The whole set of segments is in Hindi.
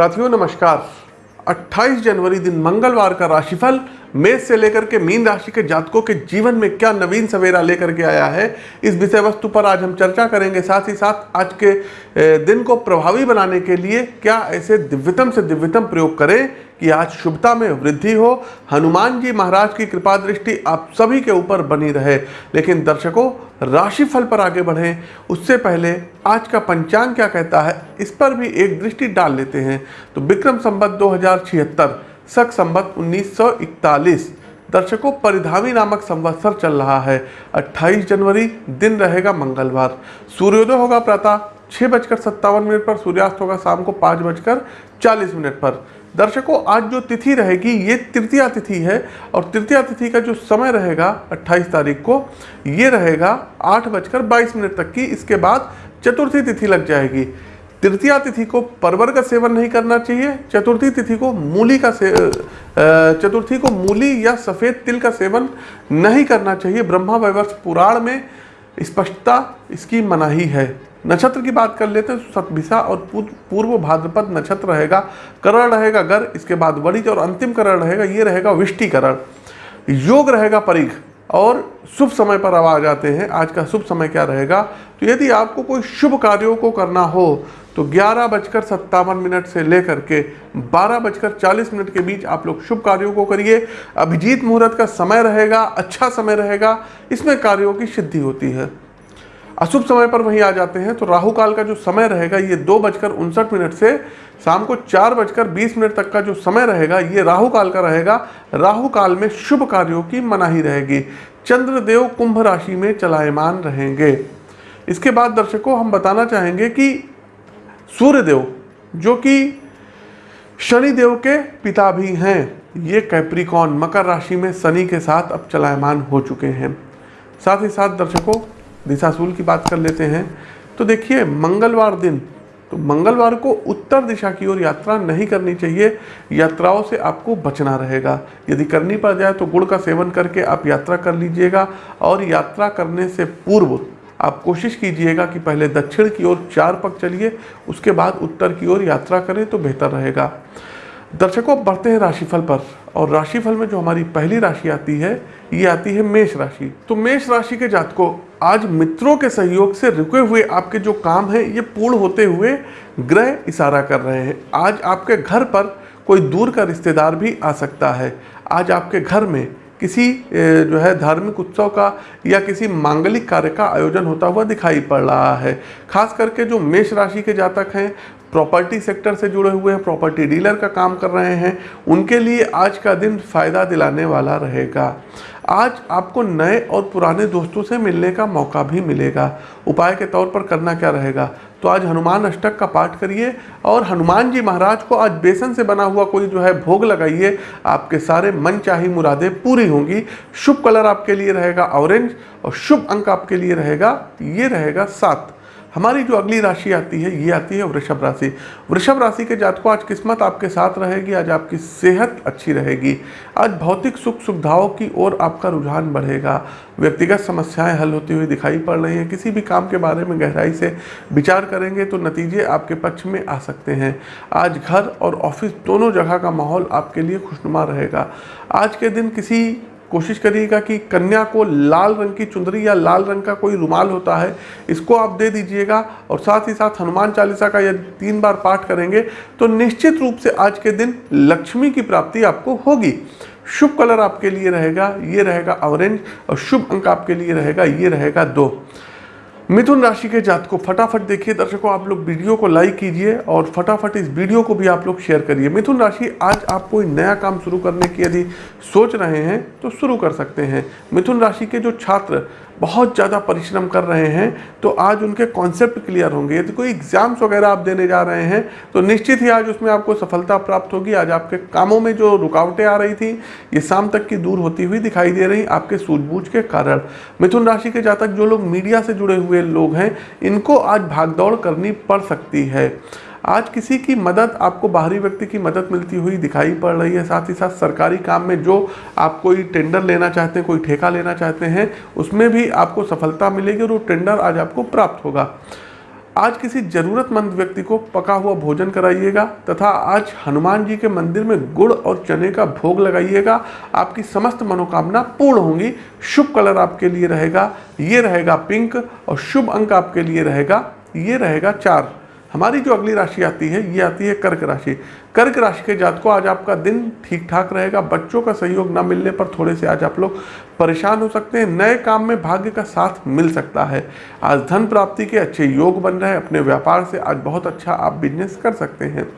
साथियों नमस्कार। 28 जनवरी दिन मंगलवार का राशिफल मेष से लेकर के मीन राशि के जातकों के जीवन में क्या नवीन सवेरा लेकर के आया है? इस विषय वस्तु पर आज हम चर्चा करेंगे। साथ ही साथ आज के दिन को प्रभावी बनाने के लिए क्या ऐसे दिव्यतम से दिव्यतम प्रयोग करें कि आज शुभता में वृद्धि हो? हनुमान जी महाराज की कृपा दृष्टि आप सभी के ऊपर बनी रहे। लेकिन दर्शकों, राशिफल पर आगे बढ़ें। उससे पहले आज का पंचांग क्या कहता है? इस पर भी एक दृष्टि डाल लेते हैं। तो विक्रम संबत दो सख संबत 1941 दर्शकों, परिधामी नामक संवत्सर चल रहा है। 28 जनवरी, दिन रहेगा मंगलवार। सूर्योदय होगा प्रातः छः बजकर सत्तावन मिनट पर, सूर्यास्त होगा शाम को पाँच बजकर चालीस मिनट पर। दर्शकों, आज जो तिथि रहेगी, ये तृतीया तिथि है और तृतीया तिथि का जो समय रहेगा 28 तारीख को, ये रहेगा आठ बजकर बाईस मिनट तक की। इसके बाद चतुर्थी तिथि लग जाएगी। तृतीया तिथि को परवर का सेवन नहीं करना चाहिए, चतुर्थी तिथि को मूली का से चतुर्थी को मूली या सफ़ेद तिल का सेवन नहीं करना चाहिए। ब्रह्मा वैवर्ष पुराण में स्पष्टता इस इसकी मनाही है। नक्षत्र की बात कर लेते हैं सतभिसा और पूर्व भाद्रपद नक्षत्र रहेगा, करण रहेगा, गर, इसके बाद वरिज और अंतिम करण रहेगा, ये रहेगा विष्टिकरण। योग रहेगा परिघ। और शुभ समय पर अब आ जाते हैं। आज का शुभ समय क्या रहेगा? तो यदि आपको कोई शुभ कार्यों को करना हो तो ग्यारह बजकर सत्तावन मिनट से लेकर के बारह बजकर चालीस मिनट के बीच आप लोग शुभ कार्यों को करिए। अभिजीत मुहूर्त का समय रहेगा अच्छा समय रहेगा, इसमें कार्यों की सिद्धि होती है। अशुभ समय पर वहीं आ जाते हैं। तो राहु काल का जो समय रहेगा, ये दो बजकर उनसठ मिनट से शाम को चार बजकर बीस मिनट तक का जो समय रहेगा, ये राहु काल का रहेगा। राहु काल में शुभ कार्यों की मनाही रहेगी। चंद्रदेव कुंभ राशि में चलायमान रहेंगे। इसके बाद दर्शकों, हम बताना चाहेंगे कि सूर्यदेव, जो कि शनिदेव के पिता भी हैं, ये कैप्रिकॉन मकर राशि में शनि के साथ अब चलायमान हो चुके हैं। साथ ही साथ दर्शकों दिशाशूल की बात कर लेते हैं। तो देखिए, मंगलवार दिन तो मंगलवार को उत्तर दिशा की ओर यात्रा नहीं करनी चाहिए, यात्राओं से आपको बचना रहेगा। यदि करनी पड़ जाए तो गुड़ का सेवन करके आप यात्रा कर लीजिएगा और यात्रा करने से पूर्व आप कोशिश कीजिएगा कि पहले दक्षिण की ओर चार पग चलिए, उसके बाद उत्तर की ओर यात्रा करें तो बेहतर रहेगा। दर्शकों, अब बढ़ते हैं राशिफल पर। और राशिफल में जो हमारी पहली राशि आती है, ये आती है मेष राशि। तो मेष राशि के जातकों, आज मित्रों के सहयोग से रुके हुए आपके जो काम हैं, ये पूर्ण होते हुए ग्रह इशारा कर रहे हैं। आज आपके घर पर कोई दूर का रिश्तेदार भी आ सकता है। आज आपके घर में किसी जो है धार्मिक उत्सव का या किसी मांगलिक कार्य का आयोजन होता हुआ दिखाई पड़ रहा है। खास करके जो मेष राशि के जातक हैं, प्रॉपर्टी सेक्टर से जुड़े हुए हैं, प्रॉपर्टी डीलर का काम कर रहे हैं, उनके लिए आज का दिन फ़ायदा दिलाने वाला रहेगा। आज आपको नए और पुराने दोस्तों से मिलने का मौका भी मिलेगा। उपाय के तौर पर करना क्या रहेगा? तो आज हनुमान अष्टक का पाठ करिए और हनुमान जी महाराज को आज बेसन से बना हुआ कोई जो है, भोग लगाइए। आपके सारे मन चाही मुरादें पूरी होंगी। शुभ कलर आपके लिए रहेगा ऑरेंज और शुभ अंक आपके लिए रहेगा, ये रहेगा सात। हमारी जो अगली राशि आती है, ये आती है वृषभ राशि। वृषभ राशि के जातकों, आज किस्मत आपके साथ रहेगी, आज आपकी सेहत अच्छी रहेगी। आज भौतिक सुख सुविधाओं की ओर आपका रुझान बढ़ेगा। व्यक्तिगत समस्याएँ हल होती हुई दिखाई पड़ रही हैं। किसी भी काम के बारे में गहराई से विचार करेंगे तो नतीजे आपके पक्ष में आ सकते हैं। आज घर और ऑफ़िस दोनों जगह का माहौल आपके लिए खुशनुमा रहेगा। आज के दिन किसी कोशिश करिएगा कि कन्या को लाल रंग की चुंदरी या लाल रंग का कोई रुमाल होता है, इसको आप दे दीजिएगा और साथ ही साथ हनुमान चालीसा का यदि तीन बार पाठ करेंगे तो निश्चित रूप से आज के दिन लक्ष्मी की प्राप्ति आपको होगी। शुभ कलर आपके लिए रहेगा, ये रहेगा ऑरेंज और शुभ अंक आपके लिए रहेगा, ये रहेगा दो। मिथुन राशि के जात को फटाफट देखिए दर्शकों, आप लोग वीडियो को लाइक कीजिए और फटाफट इस वीडियो को भी आप लोग शेयर करिए। मिथुन राशि, आज आप कोई नया काम शुरू करने की यदि सोच रहे हैं तो शुरू कर सकते हैं। मिथुन राशि के जो छात्र बहुत ज़्यादा परिश्रम कर रहे हैं तो आज उनके कॉन्सेप्ट क्लियर होंगे। यदि कोई एग्ज़ाम्स वगैरह आप देने जा रहे हैं तो निश्चित ही आज उसमें आपको सफलता प्राप्त होगी। आज आपके कामों में जो रुकावटें आ रही थी, ये शाम तक की दूर होती हुई दिखाई दे रही, आपके सूझबूझ के कारण। मिथुन राशि के जातक जो लोग मीडिया से जुड़े हुए लोग हैं, इनको आज भागदौड़ करनी पड़ सकती है। आज किसी की मदद, आपको बाहरी व्यक्ति की मदद मिलती हुई दिखाई पड़ रही है। साथ ही साथ सरकारी काम में जो आप कोई टेंडर लेना चाहते हैं, कोई ठेका लेना चाहते हैं, उसमें भी आपको सफलता मिलेगी और वो टेंडर आज आपको प्राप्त होगा। आज किसी जरूरतमंद व्यक्ति को पका हुआ भोजन कराइएगा तथा आज हनुमान जी के मंदिर में गुड़ और चने का भोग लगाइएगा। आपकी समस्त मनोकामना पूर्ण होंगी। शुभ कलर आपके लिए रहेगा, ये रहेगा पिंक और शुभ अंक आपके लिए रहेगा, ये रहेगा चार। हमारी जो अगली राशि आती है, ये आती है कर्क राशि। कर्क राशि के जात को आज आपका दिन ठीक ठाक रहेगा, बच्चों का सहयोग न मिलने पर थोड़े से आज आप लोग परेशान हो सकते हैं, नए काम में भाग्य का साथ मिल सकता है। आज धन प्राप्ति के अच्छे योग बन रहे हैं, अपने व्यापार से आज बहुत अच्छा आप बिज़नेस कर सकते हैं।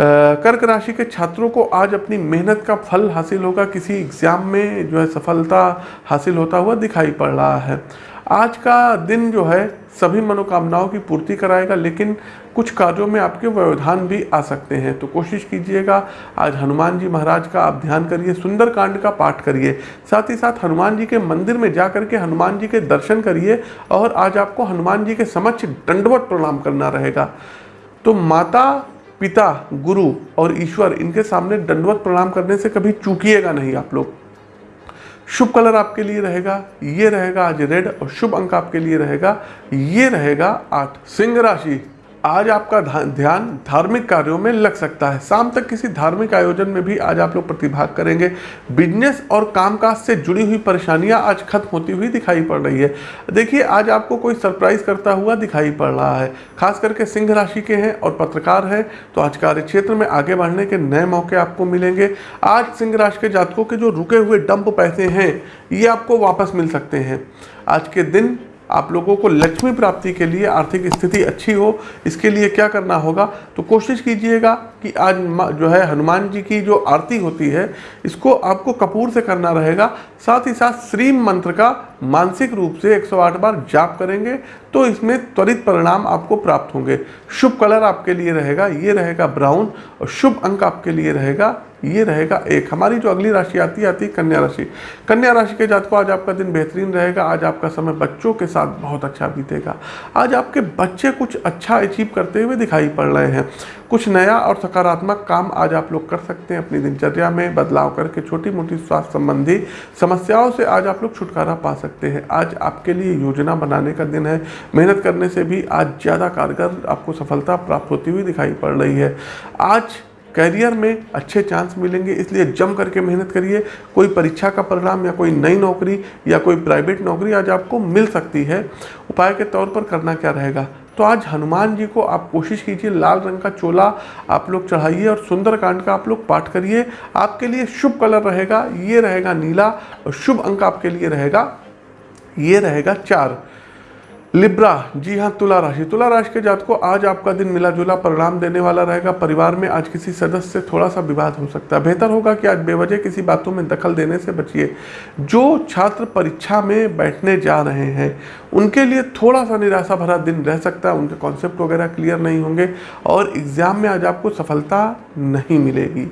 कर्क राशि के छात्रों को आज अपनी मेहनत का फल हासिल होगा, किसी एग्ज़ाम में जो है सफलता हासिल होता हुआ दिखाई पड़ रहा है। आज का दिन जो है, सभी मनोकामनाओं की पूर्ति कराएगा, लेकिन कुछ कार्यों में आपके व्यवधान भी आ सकते हैं। तो कोशिश कीजिएगा, आज हनुमान जी महाराज का आप ध्यान करिए, सुंदर कांड का पाठ करिए। साथ ही साथ हनुमान जी के मंदिर में जा करके हनुमान जी के दर्शन करिए, और आज आपको हनुमान जी के समक्ष दंडवत प्रणाम करना रहेगा। तो माता, पिता, गुरु और ईश्वर, इनके सामने दंडवत प्रणाम करने से कभी चूकिएगा नहीं आप लोग। शुभ कलर आपके लिए रहेगा, ये रहेगा आज रेड और शुभ अंक आपके लिए रहेगा, ये रहेगा आठ सिंह राशि। आज आपका ध्यान धार्मिक कार्यों में लग सकता है। शाम तक किसी धार्मिक आयोजन में भी आज आप लोग प्रतिभाग करेंगे। बिज़नेस और कामकाज से जुड़ी हुई परेशानियाँ आज खत्म होती हुई दिखाई पड़ रही है। देखिए, आज आपको कोई सरप्राइज़ करता हुआ दिखाई पड़ रहा है। खास करके सिंह राशि के हैं और पत्रकार हैं तो आज कार्य क्षेत्र में आगे बढ़ने के नए मौके आपको मिलेंगे। आज सिंह राशि के जातकों के जो रुके हुए डंप पैसे हैं, ये आपको वापस मिल सकते हैं। आज के दिन आप लोगों को लक्ष्मी प्राप्ति के लिए आर्थिक स्थिति अच्छी हो, इसके लिए क्या करना होगा? तो कोशिश कीजिएगा कि आज जो है, हनुमान जी की जो आरती होती है, इसको आपको कपूर से करना रहेगा। साथ ही साथ श्रीम मंत्र का मानसिक रूप से 108 बार जाप करेंगे तो इसमें त्वरित परिणाम आपको प्राप्त होंगे। शुभ कलर आपके लिए रहेगा, ये रहेगा ब्राउन, और शुभ अंक आपके लिए रहेगा ये रहेगा एक। हमारी जो अगली राशि आती है आती है कन्या राशि। कन्या राशि के जात को आज आपका दिन बेहतरीन रहेगा। आज आपका समय बच्चों के साथ बहुत अच्छा बीतेगा। आज आपके बच्चे कुछ अच्छा अचीव करते हुए दिखाई पड़ रहे हैं। कुछ नया और सकारात्मक काम आज आप लोग कर सकते हैं अपनी दिनचर्या में। बदलाव करके छोटी मोटी स्वास्थ्य संबंधी समस्याओं से आज आप लोग छुटकारा पा सकते हैं। आज आपके लिए योजना बनाने का दिन है। मेहनत करने से भी आज ज़्यादा कारगर आपको सफलता प्राप्त होती हुई दिखाई पड़ रही है। आज करियर में अच्छे चांस मिलेंगे, इसलिए जम करके मेहनत करिए। कोई परीक्षा का परिणाम या कोई नई नौकरी या कोई प्राइवेट नौकरी आज आपको मिल सकती है। उपाय के तौर पर करना क्या रहेगा? तो आज हनुमान जी को आप कोशिश कीजिए, लाल रंग का चोला आप लोग चढ़ाइए और सुंदर कांड का आप लोग पाठ करिए। आपके लिए शुभ कलर रहेगा, ये रहेगा नीला और शुभ अंक आपके लिए रहेगा, ये रहेगा चार। लिब्रा, जी हाँ तुला राशि। तुला राशि के जात को आज आपका दिन मिला जुला परिणाम देने वाला रहेगा। परिवार में आज किसी सदस्य से थोड़ा सा विवाद हो सकता है। बेहतर होगा कि आज बेवजह किसी बातों में दखल देने से बचिए। जो छात्र परीक्षा में बैठने जा रहे हैं, उनके लिए थोड़ा सा निराशा भरा दिन रह सकता है। उनके कॉन्सेप्ट वगैरह क्लियर नहीं होंगे और एग्ज़ाम में आज आपको सफलता नहीं मिलेगी।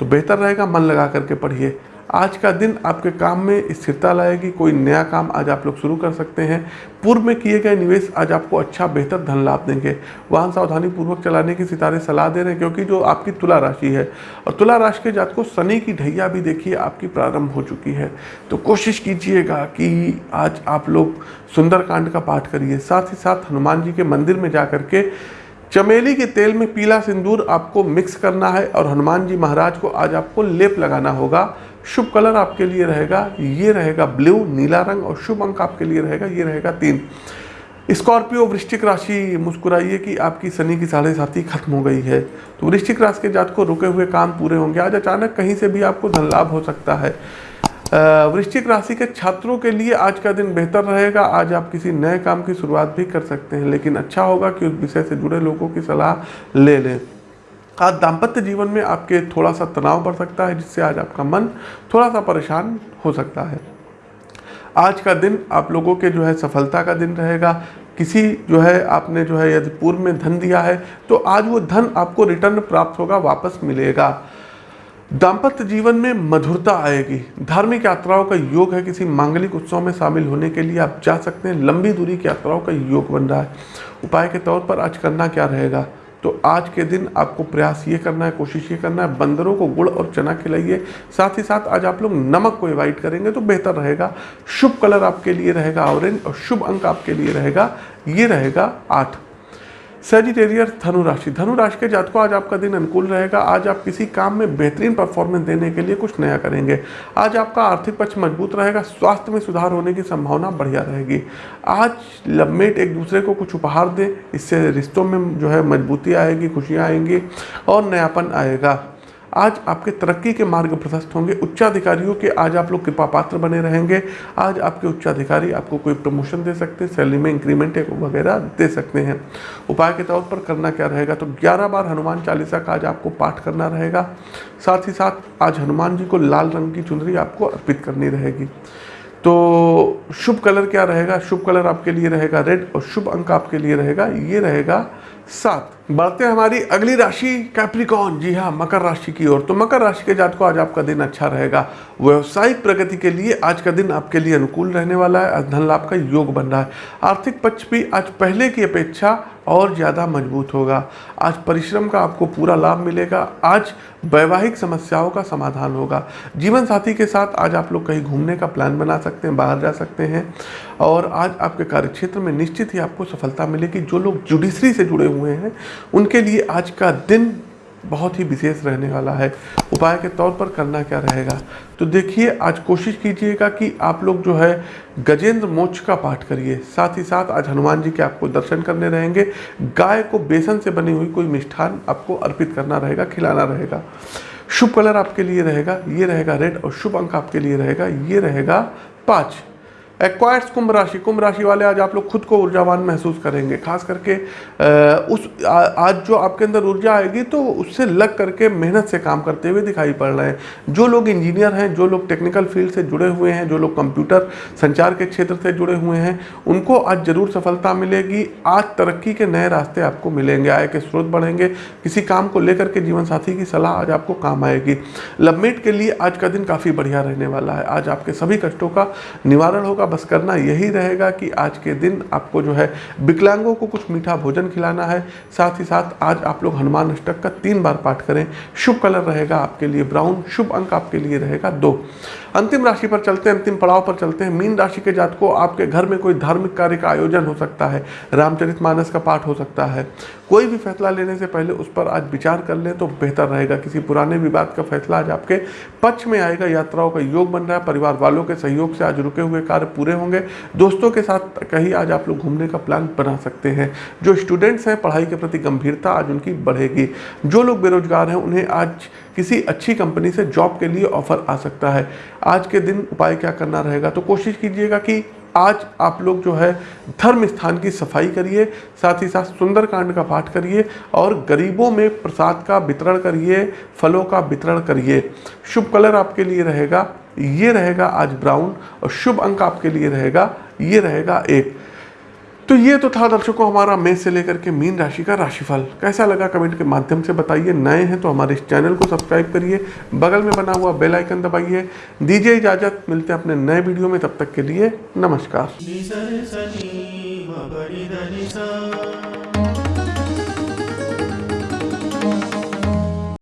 तो बेहतर रहेगा, मन लगा करके पढ़िए। आज का दिन आपके काम में स्थिरता लाएगी, कोई नया काम आज आप लोग शुरू कर सकते हैं। पूर्व में किए गए निवेश आज आपको अच्छा बेहतर धन लाभ देंगे। वाहन सावधानी पूर्वक चलाने की सितारे सलाह दे रहे हैं, क्योंकि जो आपकी तुला राशि है, और तुला राशि के जात को शनि की ढैया भी देखिए, आपकी प्रारंभ हो चुकी है। तो कोशिश कीजिएगा कि आज आप लोग सुंदरकांड का पाठ करिए। साथ ही साथ हनुमान जी के मंदिर में जा करके चमेली के तेल में पीला सिंदूर आपको मिक्स करना है, और हनुमान जी महाराज को आज आपको लेप लगाना होगा। शुभ कलर आपके लिए रहेगा, ये रहेगा ब्लू, नीला रंग और शुभ अंक आपके लिए रहेगा, ये रहेगा तीन। स्कॉर्पियो वृश्चिक राशि, मुस्कुराइए कि आपकी शनि की साढ़े साथी खत्म हो गई है। तो वृश्चिक राशि के जात को रुके हुए काम पूरे होंगे। आज अचानक कहीं से भी आपको धन लाभ हो सकता है। वृश्चिक राशि के छात्रों के लिए आज का दिन बेहतर रहेगा। आज आप किसी नए काम की शुरुआत भी कर सकते हैं, लेकिन अच्छा होगा कि उस विषय से जुड़े लोगों की सलाह ले लें। आज दाम्पत्य जीवन में आपके थोड़ा सा तनाव बढ़ सकता है, जिससे आज आपका मन थोड़ा सा परेशान हो सकता है। आज का दिन आप लोगों के जो है सफलता का दिन रहेगा। किसी जो है आपने जो है यदि पूर्व में धन दिया है तो आज वो धन आपको रिटर्न प्राप्त होगा, वापस मिलेगा। दाम्पत्य जीवन में मधुरता आएगी। धार्मिक यात्राओं का योग है, किसी मांगलिक उत्सव में शामिल होने के लिए आप जा सकते हैं। लंबी दूरी की यात्राओं का योग बन रहा है। उपाय के तौर पर आज करना क्या रहेगा? तो आज के दिन आपको प्रयास ये करना है, कोशिश ये करना है, बंदरों को गुड़ और चना खिलाइए। साथ ही साथ आज आप लोग नमक को एवॉइड करेंगे तो बेहतर रहेगा। शुभ कलर आपके लिए रहेगा ऑरेंज और शुभ अंक आपके लिए रहेगा, ये रहेगा आठ। सेजिटेरियर धनुराशि धनुराशि धनु राशि के जातकों, आज आपका दिन अनुकूल रहेगा। आज आप किसी काम में बेहतरीन परफॉर्मेंस देने के लिए कुछ नया करेंगे। आज आपका आर्थिक पक्ष मज़बूत रहेगा। स्वास्थ्य में सुधार होने की संभावना बढ़िया रहेगी। आज लवमेट एक दूसरे को कुछ उपहार दें। इससे रिश्तों में जो है मजबूती आएगी, खुशियाँ आएँगी और नयापन आएगा। आज आपके तरक्की के मार्ग प्रशस्त होंगे। उच्चाधिकारियों के आज आप लोग कृपा पात्र बने रहेंगे। आज आपके उच्चाधिकारी आपको कोई प्रमोशन दे सकते हैं, सैलरी में इंक्रीमेंट वगैरह दे सकते हैं। उपाय के तौर पर करना क्या रहेगा? तो 11 बार हनुमान चालीसा का आज आपको पाठ करना रहेगा। साथ ही साथ आज हनुमान जी को लाल रंग की चुनरी आपको अर्पित करनी रहेगी। तो शुभ कलर क्या रहेगा? शुभ कलर आपके लिए रहेगा रेड और शुभ अंक आपके लिए रहेगा। ये रहेगा सात बढ़ते हमारी अगली राशि कैप्रिकॉन जी हाँ मकर राशि की ओर। तो मकर राशि के जात को आज आपका दिन अच्छा रहेगा। व्यवसायिक प्रगति के लिए आज का दिन आपके लिए अनुकूल रहने वाला है। धन लाभ का योग बन रहा है। आर्थिक पक्ष भी आज पहले की अपेक्षा और ज़्यादा मज़बूत होगा। आज परिश्रम का आपको पूरा लाभ मिलेगा। आज वैवाहिक समस्याओं का समाधान होगा। जीवन साथी के साथ आज आप लोग कहीं घूमने का प्लान बना सकते हैं, बाहर जा सकते हैं। और आज आपके कार्यक्षेत्र में निश्चित ही आपको सफलता मिलेगी। जो लोग जुडिशरी से जुड़े हुए हैं। उनके लिए आज का दिन बहुत ही विशेष रहने वाला है। उपाय के तौर पर करना क्या रहेगा? तो देखिए, आज कोशिश कीजिएगा कि आप लोग जो है गजेंद्र मोक्ष का पाठ करिए। साथ ही साथ आज हनुमान जी के आपको दर्शन करने रहेंगे। गाय को बेसन से बनी हुई कोई मिष्ठान आपको अर्पित करना रहेगा, खिलाना रहेगा। शुभ कलर आपके लिए रहेगा, ये रहेगा रेड और शुभ अंक आपके लिए रहेगा, ये रहेगा पाँच। एक्वायर्स कुंभ राशि कुंभ राशि वाले आज आप लोग खुद को ऊर्जावान महसूस करेंगे, खास करके उस आज जो आपके अंदर ऊर्जा आएगी तो उससे लग करके मेहनत से काम करते हुए दिखाई पड़ रहे हैं। जो लोग इंजीनियर हैं, जो लोग टेक्निकल फ़ील्ड से जुड़े हुए हैं, जो लोग कंप्यूटर संचार के क्षेत्र से जुड़े हुए हैं, उनको आज ज़रूर सफलता मिलेगी। आज तरक्की के नए रास्ते आपको मिलेंगे, आय के स्रोत बढ़ेंगे। किसी काम को लेकर के जीवन साथी की सलाह आज आपको काम आएगी। लवमेट के लिए आज का दिन काफ़ी बढ़िया रहने वाला है। आज आपके सभी कष्टों का निवारण होगा बस करना यही रहेगा कि आज के दिन आपको जो है विकलांगों को कुछ मीठा भोजन खिलाना है। साथ ही साथ आज आप लोग हनुमान अष्टक का तीन बार पाठ करें। शुभ कलर रहेगा आपके लिए ब्राउन, शुभ अंक आपके लिए रहेगा दो। अंतिम राशि पर चलते हैं, अंतिम पड़ाव पर चलते हैं। मीन राशि के जात को आपके घर में कोई धार्मिक कार्य का आयोजन हो सकता है। रामचरित मानस का पाठ हो सकता है। कोई भी फैसला लेने से पहले उस पर आज विचार कर लें तो बेहतर रहेगा। किसी पुराने विवाद का फैसला आज आपके पक्ष में आएगा। यात्राओं का योग बन रहा है। परिवार वालों के सहयोग से आज रुके हुए कार्य पूरे होंगे। दोस्तों के साथ कहीं आज आप लोग घूमने का प्लान बना सकते हैं। जो स्टूडेंट्स हैं, पढ़ाई के प्रति गंभीरता आज उनकी बढ़ेगी। जो लोग बेरोजगार हैं, उन्हें आज किसी अच्छी कंपनी से जॉब के लिए ऑफ़र आ सकता है। आज के दिन उपाय क्या करना रहेगा? तो कोशिश कीजिएगा कि आज आप लोग जो है, धर्म स्थान की सफ़ाई करिए, साथ ही साथ सुंदरकांड का पाठ करिए और गरीबों में प्रसाद का वितरण करिए, फलों का वितरण करिए। शुभ कलर आपके लिए रहेगा। ये रहेगा आज ब्राउन और शुभ अंक आपके लिए रहेगा, ये रहेगा एक। तो ये तो था दर्शकों हमारा मेष से लेकर के मीन राशि का राशिफल। कैसा लगा कमेंट के माध्यम से बताइए। नए हैं तो हमारे इस चैनल को सब्सक्राइब करिए। बगल में बना हुआ बेल आइकन दबाइए। दीजिए इजाज़त। मिलते हैं अपने नए वीडियो में। तब तक के लिए नमस्कार।